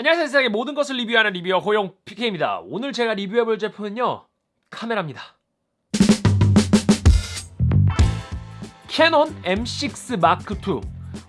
안녕하세요 세상의 모든 것을 리뷰하는 리뷰어 호용 PK입니다. 오늘 제가 리뷰해볼 제품은요 카메라입니다. 캐논 M6 마크2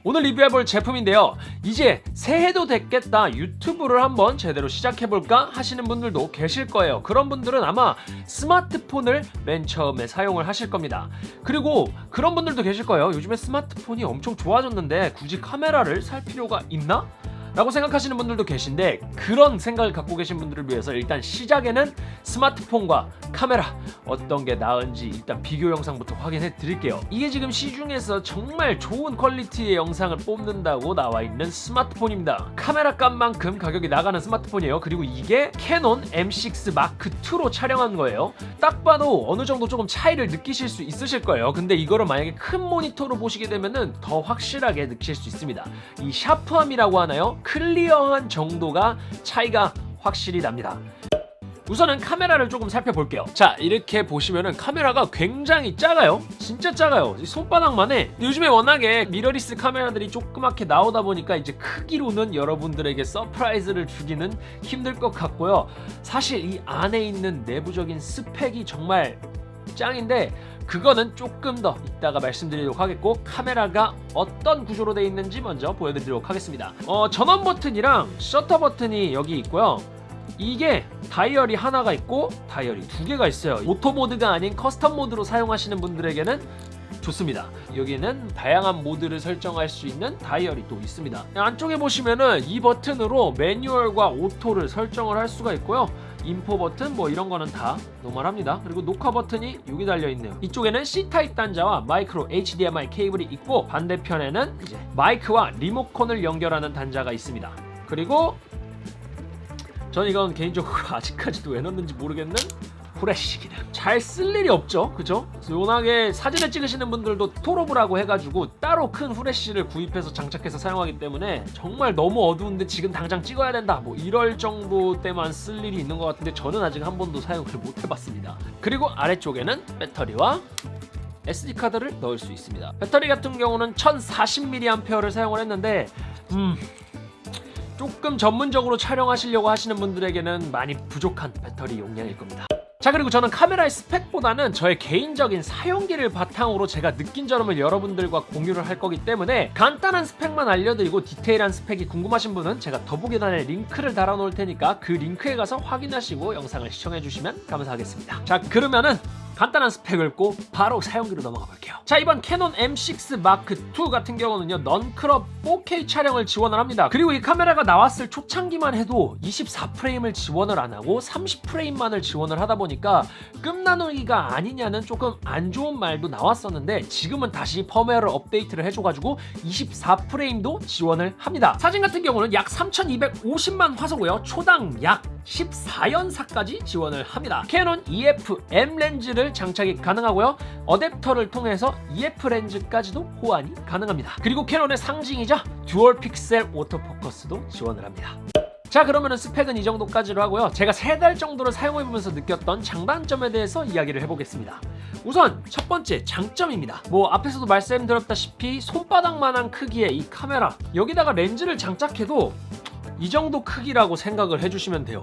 오늘 리뷰해볼 제품인데요. 이제 새해도 됐겠다. 유튜브를 한번 제대로 시작해볼까 하시는 분들도 계실 거예요. 그런 분들은 아마 스마트폰을 맨 처음에 사용을 하실 겁니다. 그리고 그런 분들도 계실 거예요. 요즘에 스마트폰이 엄청 좋아졌는데 굳이 카메라를 살 필요가 있나? 라고 생각하시는 분들도 계신데 그런 생각을 갖고 계신 분들을 위해서 일단 시작에는 스마트폰과 카메라 어떤 게 나은지 일단 비교 영상부터 확인해 드릴게요. 이게 지금 시중에서 정말 좋은 퀄리티의 영상을 뽑는다고 나와 있는 스마트폰입니다. 카메라 값만큼 가격이 나가는 스마트폰이에요. 그리고 이게 캐논 M6 마크2로 촬영한 거예요. 딱 봐도 어느 정도 조금 차이를 느끼실 수 있으실 거예요. 근데 이거를 만약에 큰 모니터로 보시게 되면 은 더 확실하게 느끼실 수 있습니다. 이 샤프함이라고 하나요? clear한 정도가 차이가 확실히 납니다. 우선은 카메라를 조금 살펴볼게요. 자 이렇게 보시면은 카메라가 굉장히 작아요. 진짜 작아요. 손바닥만 해 요즘에 워낙에 미러리스 카메라들이 조그맣게 나오다 보니까 이제 크기로는 여러분들에게 surprise를 주기는 힘들 것 같고요. 사실 이 안에 있는 내부적인 스펙이 정말 짱인데 그거는 조금 더 이따가 말씀드리도록 하겠고 카메라가 어떤 구조로 되어 있는지 먼저 보여드리도록 하겠습니다. 어, 전원 버튼이랑 셔터 버튼이 여기 있고요. 이게 다이얼이 하나가 있고 다이얼이 두 개가 있어요. 오토 모드가 아닌 custom 모드로 사용하시는 분들에게는 좋습니다. 여기는 다양한 모드를 설정할 수 있는 다이얼이 또 있습니다. 안쪽에 보시면은 이 버튼으로 매뉴얼과 오토를 설정을 할 수가 있고요 info 버튼 뭐 이런 거는 다 normal합니다. 그리고 녹화 버튼이 여기 달려있네요. 이쪽에는 C type 단자와 micro HDMI 케이블이 있고 반대편에는 이제 마이크와 리모컨을 연결하는 단자가 있습니다. 그리고 전 이건 개인적으로 아직까지도 왜 넣는지 모르겠는 후레쉬 기능 잘 쓸 일이 없죠. 그죠? 워낙에 사진을 찍으시는 분들도 토로브라고 해가지고 따로 큰 후레쉬를 구입해서 장착해서 사용하기 때문에 정말 너무 어두운데 지금 당장 찍어야 된다. 뭐 이럴 정도 때만 쓸 일이 있는 것 같은데 저는 아직 한 번도 사용을 못 해봤습니다. 그리고 아래쪽에는 배터리와 SD카드를 넣을 수 있습니다. 배터리 같은 경우는 1040mAh를 사용을 했는데 음... 조금 전문적으로 촬영하시려고 하시는 분들에게는 많이 부족한 배터리 용량일 겁니다 자 그리고 저는 카메라의 스펙보다는 저의 개인적인 사용기를 바탕으로 제가 느낀 점을 여러분들과 공유를 할 거기 때문에 간단한 스펙만 알려드리고 디테일한 스펙이 궁금하신 분은 제가 더보기란에 링크를 달아 놓을 테니까 그 링크에 가서 확인하시고 영상을 시청해 주시면 감사하겠습니다. 자 그러면은 간단한 스펙을 고 바로 사용기로 넘어가 볼게요. 자 이번 캐논 M6 마크2 같은 경우는요 non-crop 4K 촬영을 지원을 합니다. 그리고 이 카메라가 나왔을 초창기만 해도 24프레임을 지원을 안하고 30프레임만을 지원을 하다 보니까 급나누기가 아니냐는 조금 안 좋은 말도 나왔었는데 지금은 다시 펌웨어를 업데이트를 해줘가지고 24프레임도 지원을 합니다. 사진 같은 경우는 약 3250만 화소고요. 초당 약 14연사까지 지원을 합니다. 캐논 EF M 렌즈를 장착이 가능하고요. 어댑터를 통해서 EF 렌즈까지도 호환이 가능합니다. 그리고 캐논의 상징이자 dual 픽셀 오토포커스도 지원을 합니다. 자 그러면 스펙은 이 정도까지로 하고요. 제가 세 달 정도를 사용해보면서 느꼈던 장단점에 대해서 이야기를 해보겠습니다. 우선 첫 번째 장점입니다. 뭐 앞에서도 말씀드렸다시피 손바닥만한 크기의 이 카메라 여기다가 렌즈를 장착해도 이 정도 크기라고 생각을 해주시면 돼요.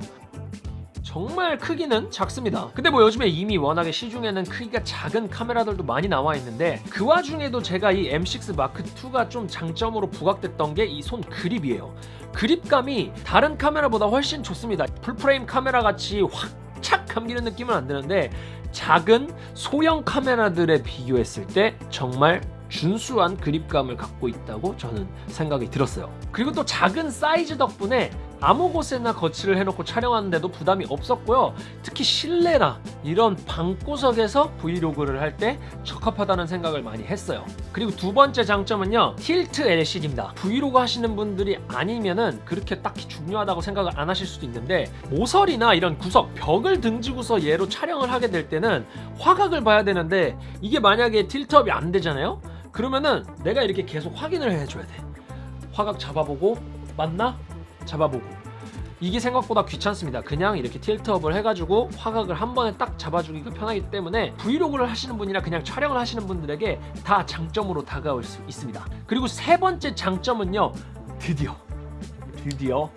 정말 크기는 작습니다. 근데 뭐 요즘에 이미 워낙에 시중에는 크기가 작은 카메라들도 많이 나와 있는데 그 와중에도 제가 이 M6 마크2가 좀 장점으로 부각됐던 게 이 손 그립이에요. 그립감이 다른 카메라보다 훨씬 좋습니다. full frame 카메라 같이 확 착 감기는 느낌은 안 드는데 작은 소형 카메라들에 비교했을 때 정말 준수한 그립감을 갖고 있다고 저는 생각이 들었어요. 그리고 또 작은 사이즈 덕분에 아무 곳에나 거치를 해놓고 촬영하는데도 부담이 없었고요. 특히 실내나 이런 방구석에서 브이로그를 할 때 적합하다는 생각을 많이 했어요. 그리고 두 번째 장점은요. 틸트 LCD입니다. 브이로그 하시는 분들이 아니면은 그렇게 딱히 중요하다고 생각을 안 하실 수도 있는데 모서리나 이런 구석 벽을 등지고서 얘로 촬영을 하게 될 때는 화각을 봐야 되는데 이게 만약에 틸트업이 안 되잖아요 그러면은 내가 이렇게 계속 확인을 해줘야 돼. 화각 잡아보고 맞나? 잡아보고. 이게 생각보다 귀찮습니다. 그냥 이렇게 틸트업을 해가지고 화각을 한 번에 딱 잡아주기가 편하기 때문에 브이로그를 하시는 분이나 그냥 촬영을 하시는 분들에게 다 장점으로 다가올 수 있습니다. 그리고 세 번째 장점은요 드디어. 드디어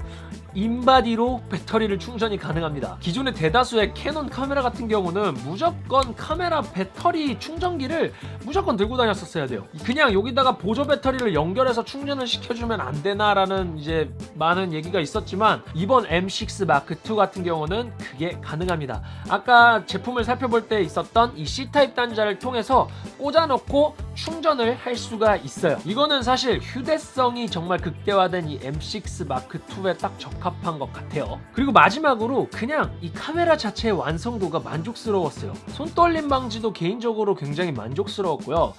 in-body로 배터리를 충전이 가능합니다. 기존의 대다수의 캐논 카메라 같은 경우는 무조건 카메라 배터리 충전기를 무조건 들고 다녔었어야 돼요. 그냥 여기다가 보조 배터리를 연결해서 충전을 시켜주면 안 되나 라는 이제 많은 얘기가 있었지만 이번 M6 Mark 2 같은 경우는 그게 가능합니다. 아까 제품을 살펴볼 때 있었던 이 C타입 단자를 통해서 꽂아놓고 충전을 할 수가 있어요. 이거는 사실 휴대성이 정말 극대화된 이 M6 Mark 2에 딱 적합한 것 같아요. 그리고 마지막으로 그냥 이 카메라 자체의 완성도가 만족스러웠어요. 손떨림 방지도 개인적으로 굉장히 만족스러웠고요.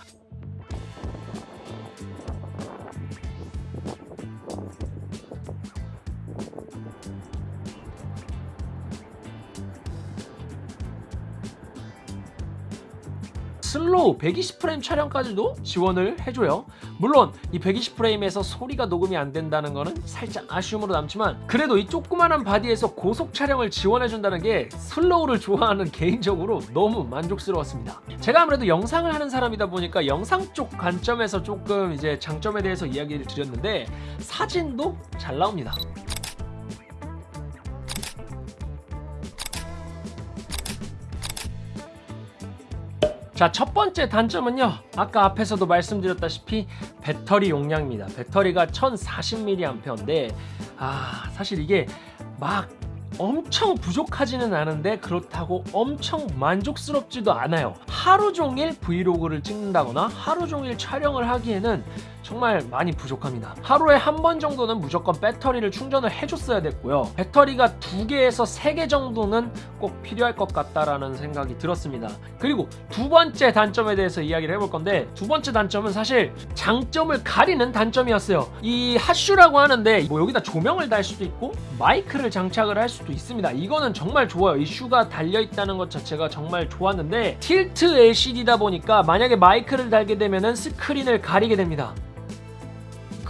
slow 120프레임 촬영까지도 지원을 해줘요. 물론 이 120프레임에서 소리가 녹음이 안 된다는 거는 살짝 아쉬움으로 남지만 그래도 이 조그만한 바디에서 고속 촬영을 지원해준다는 게 slow를 좋아하는 개인적으로 너무 만족스러웠습니다. 제가 아무래도 영상을 하는 사람이다 보니까 영상 쪽 관점에서 조금 이제 장점에 대해서 이야기를 드렸는데 사진도 잘 나옵니다. 자, 첫 번째 단점은요. 아까 앞에서도 말씀드렸다시피 배터리 용량입니다. 배터리가 1040mAh인데 아, 사실 이게 막 엄청 부족하지는 않은데 그렇다고 엄청 만족스럽지도 않아요. 하루 종일 브이로그를 찍는다거나 하루 종일 촬영을 하기에는 정말 많이 부족합니다. 하루에 한 번 정도는 무조건 배터리를 충전을 해줬어야 됐고요. 배터리가 두 개에서 세 개 정도는 꼭 필요할 것 같다라는 생각이 들었습니다. 그리고 두 번째 단점에 대해서 이야기를 해볼 건데 두 번째 단점은 사실 장점을 가리는 단점이었어요. 이 hot shoe라고 하는데 뭐 여기다 조명을 달 수도 있고 마이크를 장착을 할 수도 있습니다. 이거는 정말 좋아요. 이 shoe가 달려있다는 것 자체가 정말 좋았는데 tilt LCD다 보니까 만약에 마이크를 달게 되면 스크린을 가리게 됩니다.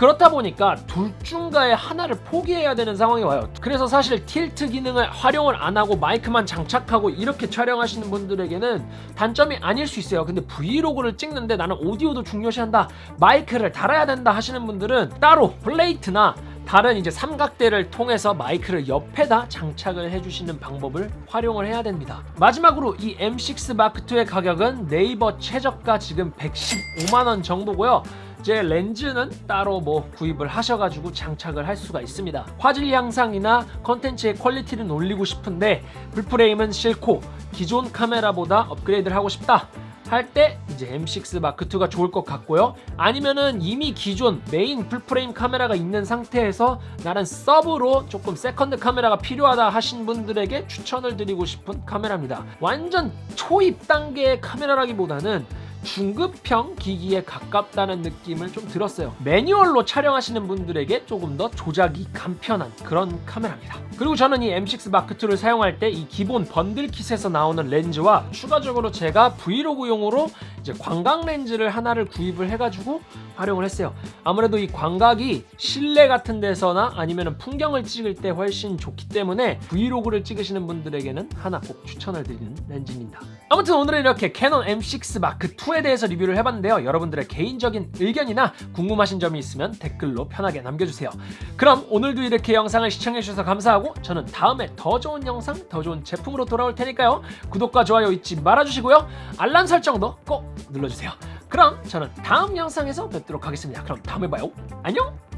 그렇다 보니까 둘 중에 하나를 포기해야 되는 상황이 와요. 그래서 사실 tilt 기능을 활용을 안 하고 마이크만 장착하고 이렇게 촬영하시는 분들에게는 단점이 아닐 수 있어요. 근데 브이로그를 찍는데 나는 오디오도 중요시한다. 마이크를 달아야 된다 하시는 분들은 따로 플레이트나 다른 이제 삼각대를 통해서 마이크를 옆에다 장착을 해주시는 방법을 활용을 해야 됩니다. 마지막으로 이 M6 Mark 2의 가격은 네이버 최저가 지금 115만원 정도고요. 제 렌즈는 따로 뭐 구입을 하셔가지고 장착을 할 수가 있습니다. 화질 향상이나 컨텐츠의 퀄리티를 올리고 싶은데 full frame은 싫고 기존 카메라보다 업그레이드를 하고 싶다. 할때 이제 M6 Mark 2가 좋을 것 같고요. 아니면은 이미 기존 메인 full frame 카메라가 있는 상태에서 나는 서브로 조금 second 카메라가 필요하다 하신 분들에게 추천을 드리고 싶은 카메라입니다. 완전 초입 단계의 카메라라기보다는 중급형 기기에 가깝다는 느낌을 좀 들었어요. 매뉴얼로 촬영하시는 분들에게 조금 더 조작이 간편한 그런 카메라입니다. 그리고 저는 이 M6 Mark 2를 사용할 때 이 기본 bundle kit에서 나오는 렌즈와 추가적으로 제가 브이로그용으로 이제 광각 렌즈를 하나를 구입을 해가지고 활용을 했어요. 아무래도 이 광각이 실내 같은 데서나 아니면 풍경을 찍을 때 훨씬 좋기 때문에 브이로그를 찍으시는 분들에게는 하나 꼭 추천을 드리는 렌즈입니다. 아무튼 오늘은 이렇게 캐논 M6 Mark 2에 대해서 리뷰를 해봤는데요. 여러분들의 개인적인 의견이나 궁금하신 점이 있으면 댓글로 편하게 남겨주세요. 그럼 오늘도 이렇게 영상을 시청해주셔서 감사하고 저는 다음에 더 좋은 영상, 더 좋은 제품으로 돌아올 테니까요. 구독과 좋아요 잊지 말아주시고요. 알람 설정도 꼭 눌러주세요. 그럼 저는 다음 영상에서 뵙도록 하겠습니다. 그럼 다음에 봐요. 안녕!